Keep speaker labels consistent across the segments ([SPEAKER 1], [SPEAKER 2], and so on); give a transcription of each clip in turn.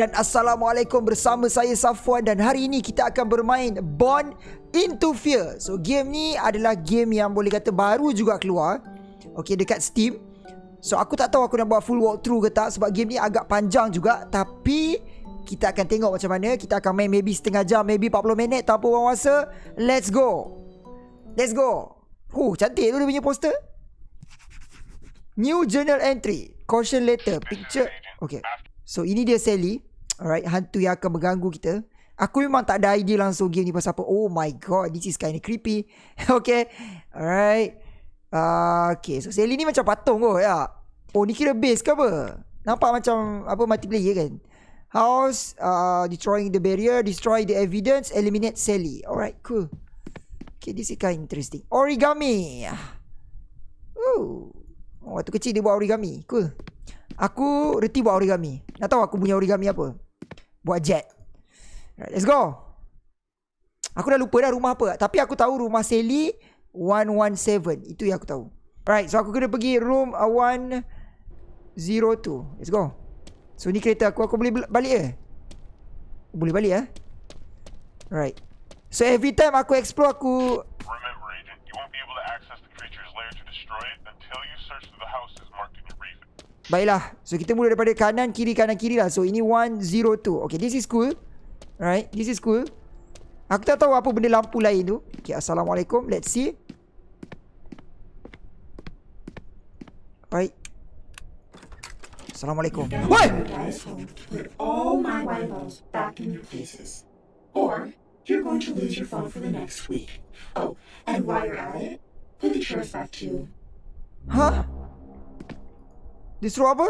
[SPEAKER 1] dan Assalamualaikum bersama saya Safwan dan hari ini kita akan bermain Born Into Fear. So game ni adalah game yang boleh kata baru juga keluar. Okay dekat Steam. So aku tak tahu aku nak buat full walkthrough ke tak sebab game ni agak panjang juga tapi kita akan tengok macam mana. Kita akan main maybe setengah jam, maybe 40 minit tanpa buang masa. Let's go. Let's go. Huh, cantik tu dia punya poster. New journal entry. Caution letter. Picture. Okay. So ini dia Sally Alright Hantu yang akan mengganggu kita. Aku memang tak ada idea langsung game ni pasal apa. Oh my god This is kind of creepy. Okay Alright. Uh, Okay so Sally ni macam patung kot ya. Oh ni kira base ke apa? Nampak macam Apa multiplayer kan? House uh, Destroying the barrier Destroy the evidence Eliminate Sally. Alright cool. Okay this is kind of interesting. Origami. Oh Waktu kecil dia buat origami. Cool. Aku reti buat origami. Nak tahu aku punya origami apa? Buat jet. Right, let's go. Aku dah lupa dah rumah apa. Tapi aku tahu rumah Sally 117. Itu yang aku tahu. Right, so aku kena pergi room 102. Let's go. So ni kereta aku. Aku boleh balik ke? Boleh balik eh? Right. So every time aku explore aku Remember agent, you won't be able to access the creature's lair to destroy it until you search through the houses marked in your briefing. Baiklah. So kita mula daripada kanan kiri kanan kiri lah. So ini 102. Okay, this is cool. Right, this is cool. Aku tak tahu apa benda lampu lain tu. Okay, assalamualaikum. Let's see. Right. Assalamualaikum. Woi! all my rivals back in your places. Or you're going to lose your phone for the next week. Oh, and while you're at it, put the chairs back too. Huh? Dia suruh apa?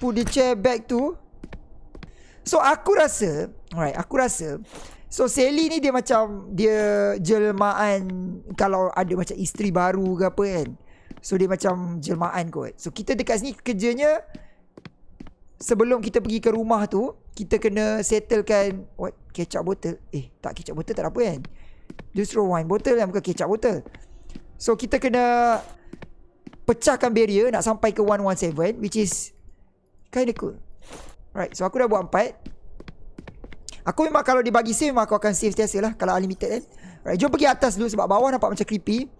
[SPEAKER 1] Put the chair back to? So aku rasa Alright aku rasa So Sally ni dia macam Dia jelmaan Kalau ada macam isteri baru ke apa kan. So dia macam jelmaan kot. So kita dekat sini kerjanya Sebelum kita pergi ke rumah tu Kita kena settlekan What? Kecap botol? Eh tak kecap botol tak ada apa kan? Suruh wine botol kan Bukan kecap botol. So kita kena pecahkan barrier nak sampai ke 117 which is kind of cool. Right, so aku dah buat empat. Aku memang kalau dibagi save memang aku akan save setiasa lah kalau unlimited kan. Right, jom pergi atas dulu sebab bawah nampak macam creepy.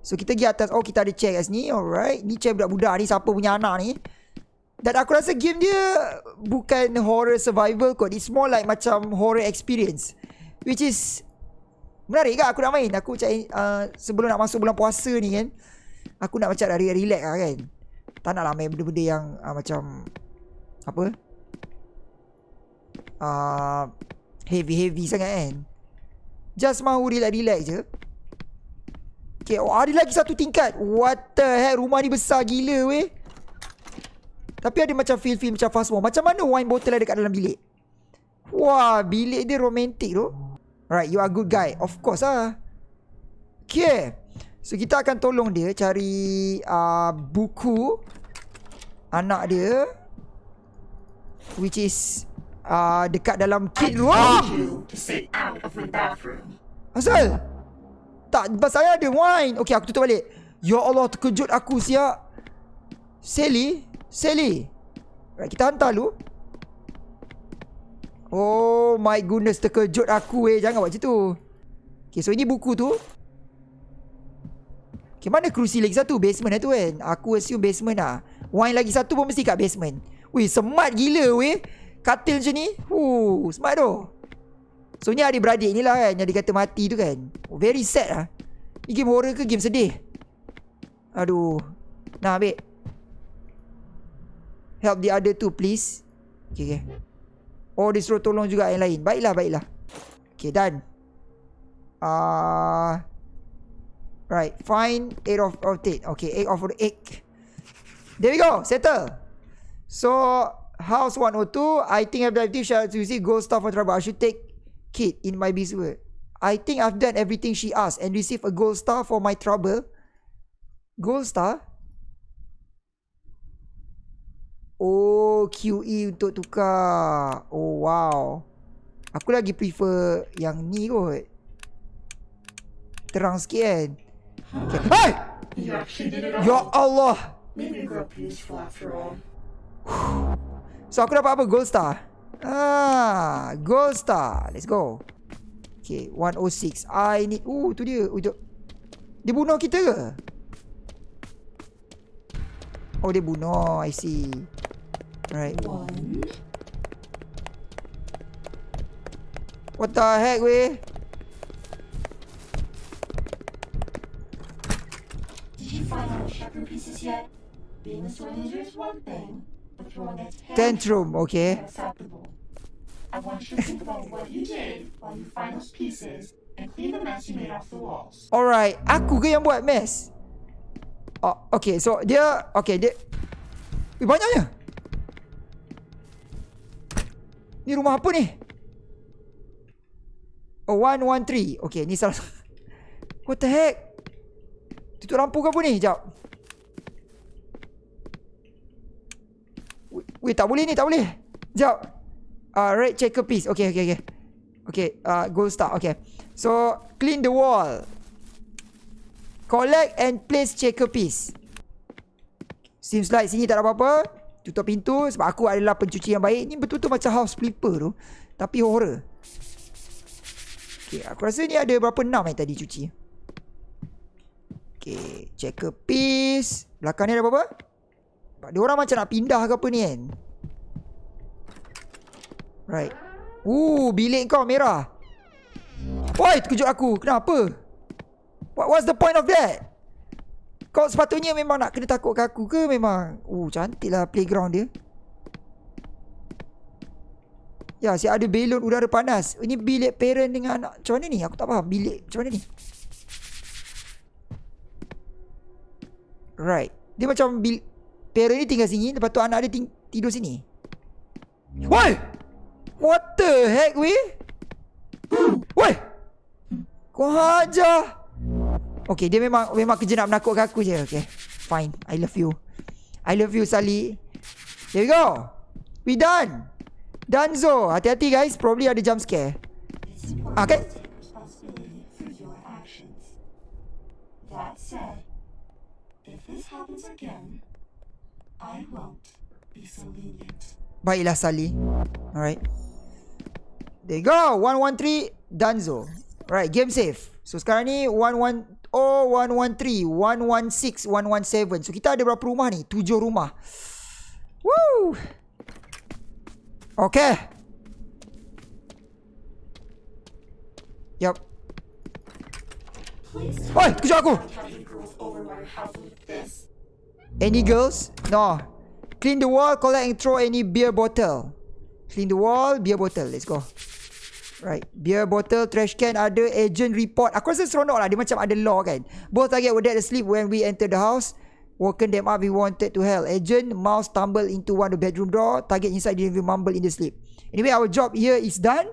[SPEAKER 1] So kita pergi atas. Oh kita ada chair kat sini. Alright. Ni chair budak-budak ni. Siapa punya anak ni. Dan aku rasa game dia bukan horror survival kot. It's more like macam horror experience. Which is menarik ke aku nak main. Aku macam uh, sebelum nak masuk bulan puasa ni kan. Aku nak macam dari relax lah kan. Tak nak lah main benda-benda yang uh, Macam Apa? Uh, Heavy-heavy sangat kan. Just mahu relax-relax je. Okay oh, Ada lagi satu tingkat. What the heck Rumah ni besar gila weh. Tapi ada macam feel-feel Macam fast more Macam mana wine bottle ada kat dalam bilik? Wah Bilik dia romantik tu. Right you are good guy. Of course lah. Okay So kita akan tolong dia cari uh, buku anak dia which is uh, dekat dalam kit room. Asal? Tak, saya ada wine. Okay, aku tutup balik. Ya Allah, terkejut aku siap. Sally? Sally? Right, kita hantar dulu. Oh my goodness, terkejut aku eh. Jangan buat macam tu. Okay, so ini buku tu. Okay, mana kerusi lagi satu? Basement lah tu kan? Aku assume basement lah. Wine lagi satu pun mesti kat basement. Wih, smart gila weh. Katil macam ni. Uh, smart tu. So, ni adik-beradik ni lah kan. Yang dikata mati tu kan. Oh, very sad lah. Ni game horror ke game sedih? Aduh. Nah, ambil. Help the other two, please. Okay, okay. Oh, dia suruh tolong juga yang lain. Baiklah, baiklah. Okay, done. Ah... Uh, Right, find 8 of, 8. Okay, 8 of 8. There we go, settle. So, house 102. I think I've done everything. Shall you see gold star for trouble? I should take Kit in my business. I think I've done everything she asked and receive a gold star for my trouble. Gold star? Oh, QE untuk tukar. Oh, wow. Aku lagi prefer yang ni kot. Terang sikit kan. Hey! Ya Allah. So aku dapat apa? Gold star. Ah, gold star. Let's go. Okay, 106. I need... Uh, tu dia. Uh, dia bunuh kita ke? Oh, dia bunuh. I see. Right.
[SPEAKER 2] One.
[SPEAKER 1] What the heck, weh? Tantrum, okay.
[SPEAKER 2] I want you to think about what you did while you find those pieces and clean the mess you made off the walls.
[SPEAKER 1] Alright, aku ke yang buat mess? Oh, okay, so dia... Okay, dia... Eh, banyaknya. Ni rumah apa ni? Oh, 113. Okay, ni salah... What the heck? Tutup lampu ke apa ni? Sekejap. Weh, tak boleh ni, tak boleh. Sekejap. Uh, red checker piece. Okay, okay, okay. Okay, uh, gold star. Okay. So, clean the wall. Collect and place checker piece. Seems like sini tak ada apa-apa. Tutup pintu sebab aku adalah pencuci yang baik. Ni betul-betul macam house flipper tu. Tapi horror. Okay, aku rasa ni ada berapa enam yang tadi cuci. Okay, checker piece. Belakang ni ada apa-apa? Sebab dia orang macam nak pindah ke apa ni kan? Right. Uh, bilik kau merah. Oi, terkejut aku. Kenapa? What was the point of that? Kau sepatutnya memang nak kena takut ke aku ke memang? Uh, cantik lah playground dia. Ya, si ada belon udara panas. Ini bilik parent dengan anak. Macam mana ni? Aku tak faham. Bilik macam mana ni? Right. Dia macam bil parent ni tinggal sini. Lepas tu anak dia ting- tidur sini. Woi! What the heck, weh? Woi! Kau hajar! Okay, dia memang memang kerja nak menakutkan aku je. Okay, fine. I love you. I love you, Sally. There we go. We done. Danzo. Hati-hati, guys. Probably ada jump scare. Okay.
[SPEAKER 2] actions. That said, if this happens again, I won't be so lenient.
[SPEAKER 1] Baiklah, Sally. Alright. There you go. 113 Danzo. Right, game save. So sekarang ni 11 Oh 113 116 117 So kita ada berapa rumah ni? 7 rumah Woo Okay Yup Oi, kejut aku Any girls? No. Clean the wall Collect and throw any beer bottle. Clean the wall Beer bottle. Let's go. Right. Beer bottle Trash can ada Agent report. Aku rasa seronok lah. Dia macam ada law kan. Both target were dead asleep When we enter the house. Woken them up We wanted to hell Agent Mouse stumble into one of the bedroom door. Target inside Didn't even mumble in the sleep. Anyway our job here is done.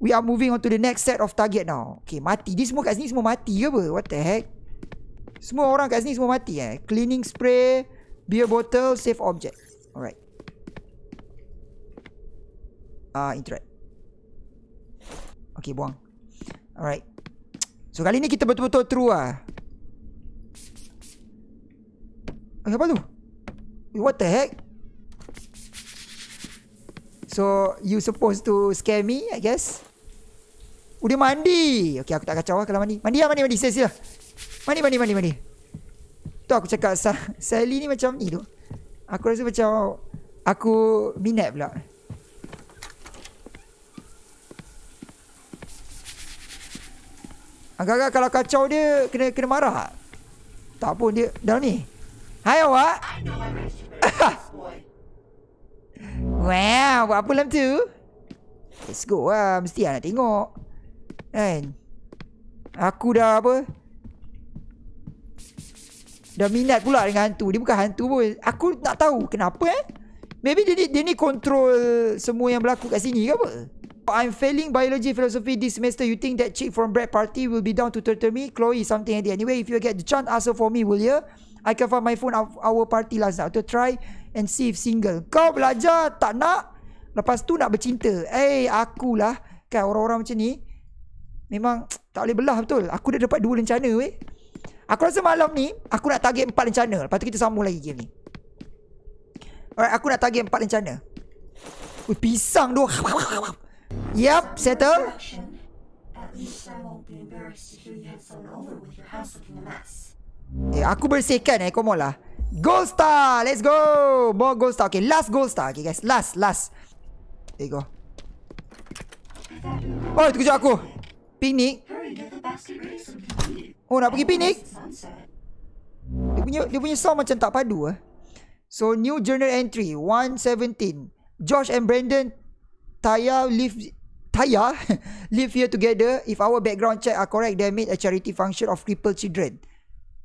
[SPEAKER 1] We are moving on to the next set of target now. Okay mati. Dia semua kat sini semua mati ke apa? What the heck Semua orang kat sini semua mati eh. Cleaning spray Beer bottle Safe object. Alright. Ah, uh, interact. Okay buang. Alright. So kali ni kita betul-betul true lah Eh apa tu? Eh, What the heck? So you supposed to scare me I guess? Dia mandi. Okay aku tak kacau lah kalau mandi. Mandi lah mandi mandi. Sila sila Mandi mandi mandi mandi Tu aku cakap Sa Sally ni macam ni tu Aku rasa macam Aku minat pula. Agak-agak kalau kacau dia Kena kena marah. Tak? Pun dia Dalam ni. Hai awak. Wow Buat apa dalam tu? Let's go lah Mesti lah nak tengok. Kan? Aku dah apa Dah minat pula dengan hantu. Dia bukan hantu pun. Aku nak tahu Kenapa eh? Maybe dia ni, dia ni control Semua yang berlaku kat sini ke apa? I'm failing biology philosophy this semester. You think that chick from Brad Party Will be down to turtle me? Chloe something like that. Anyway if you get the chance Ask her for me will you I can find my phone Our party last night. To try And see if single. Kau belajar? Tak nak? Lepas tu nak bercinta. Eh akulah. Kan orang-orang macam ni Memang Tak boleh belah betul. Aku dah dapat dua rencana weh Aku rasa malam ni Aku nak target empat rencana Lepas tu kita sambung lagi game ni Alright aku nak target empat rencana Ui, pisang tu. Yep, settle. Eh, aku bersihkan eh, come on lah. Gold star, let's go. More gold star. Okay, last gold star. Okay guys, last, last. There you go. Oh, itu kejap aku. Piknik. Oh, nak pergi piknik? Dia punya dia punya sound macam tak padu eh. So new journal entry 117. Josh and Brandon Taya live Taya live here together. If our background check are correct, they made a charity function of crippled children.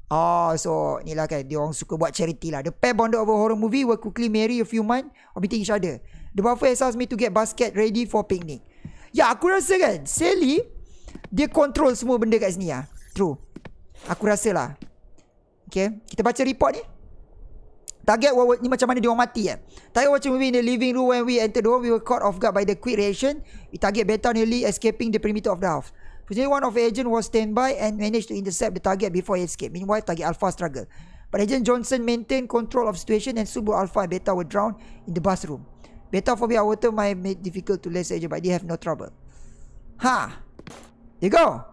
[SPEAKER 1] Oh, so ni lah kan dia orang suka buat charity lah. The pair bonded over horror movie will quickly marry a few months or meeting each other. The buffer has asked me to get basket ready for picnic. Ya, aku rasa kan Sally dia control semua benda kat sini ah. True. Aku rasa lah. Okay, kita baca report ni. Target ni macam mana dia orang mati eh. Target watching movie in the living room when we entered the home. We were caught off guard by the quick reaction. We target Beta nearly escaping the perimeter of the house. Fortunately, one of the agent was standby and managed to intercept the target before he escaped. Meanwhile, target Alpha struggled. But Agent Johnson maintained control of situation and soon both Alpha and Beta were drowned in the bathroom. Beta phobia water might make difficult to less agent but they have no trouble. Ha! You go.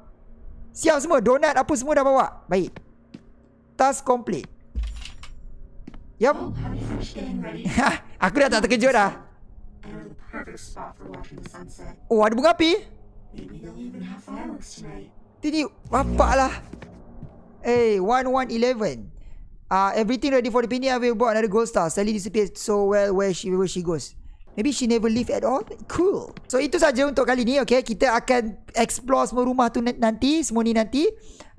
[SPEAKER 1] Siap semua. Donat apa semua dah bawa. Baik. Task complete. Yup.
[SPEAKER 2] Ready?
[SPEAKER 1] Aku dah tak terkejut dah. Oh, ada bunga api? Tini, bapak lah. Hey, 1111. Ah, uh, everything ready for the picnic. I will bought another gold star. Sally disappeared so well where she where she goes. Maybe she never leave at all. Cool. So itu saja untuk kali ni. Okay, kita akan explore semua rumah tu nan- nanti, semua ni nanti.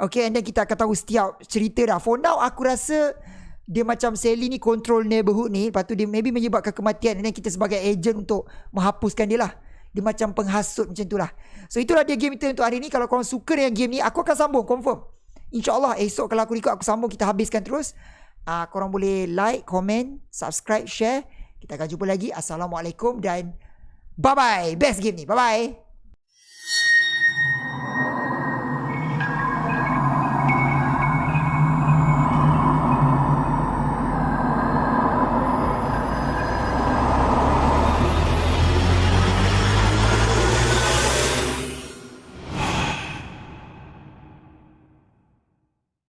[SPEAKER 1] Okay, and then kita akan tahu setiap cerita dah. For now, aku rasa dia macam Sally ni control neighborhood ni. Lepas tu dia maybe menyebabkan kematian. And then kita sebagai agent untuk menghapuskan dia lah. Dia macam penghasut macam tu lah. So itulah dia game kita untuk hari ni. Kalau korang suka dengan game ni, aku akan sambung. Confirm. InsyaAllah esok kalau aku ikut aku sambung. Kita habiskan terus. Uh, korang boleh like, comment, subscribe, share. Kita akan jumpa lagi. Assalamualaikum dan bye-bye. Best game ni. Bye-bye.